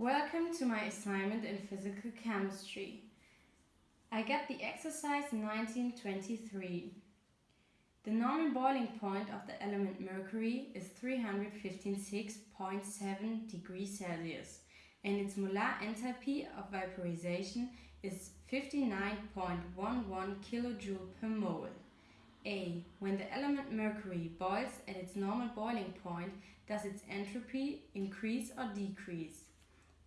Welcome to my assignment in physical chemistry. I get the exercise 1923. The normal boiling point of the element mercury is 356.7 degrees Celsius and its molar enthalpy of vaporization is 59.11 kilojoule per mole. A. When the element mercury boils at its normal boiling point, does its entropy increase or decrease?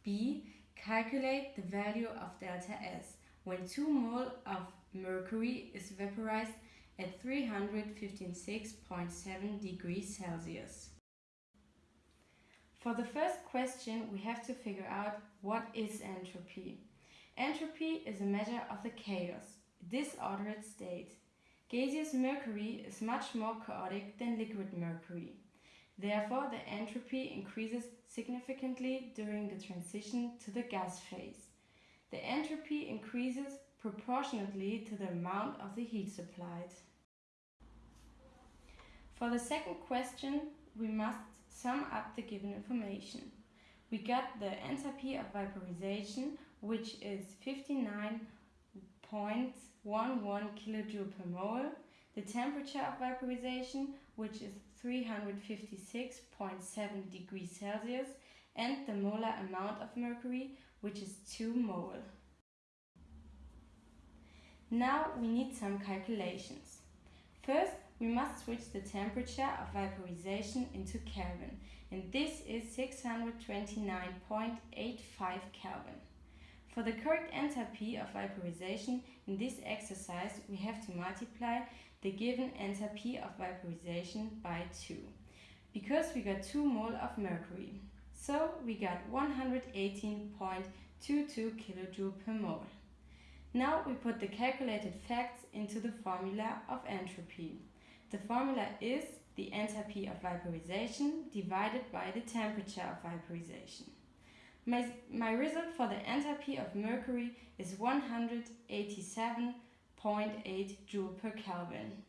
B. Calculate the value of delta S when 2 mole of mercury is vaporized at 356.7 degrees Celsius. For the first question, we have to figure out what is entropy. Entropy is a measure of the chaos, disordered state. Gaseous mercury is much more chaotic than liquid mercury. Therefore, the entropy increases significantly during the transition to the gas phase. The entropy increases proportionately to the amount of the heat supplied. For the second question, we must sum up the given information. We got the enthalpy of vaporization, which is 59.11 kilojoule per mole, the temperature of vaporization, which is 356.7 degrees Celsius, and the molar amount of mercury, which is 2 mole. Now we need some calculations. First, we must switch the temperature of vaporization into Kelvin, and this is 629.85 Kelvin. For the correct enthalpy of vaporization in this exercise, we have to multiply the given enthalpy of vaporization by 2, because we got 2 mole of mercury. So we got 118.22 kilojoule per mole. Now we put the calculated facts into the formula of entropy. The formula is the enthalpy of vaporization divided by the temperature of vaporization. My, my result for the enthalpy of mercury is 187.8 joule per Kelvin.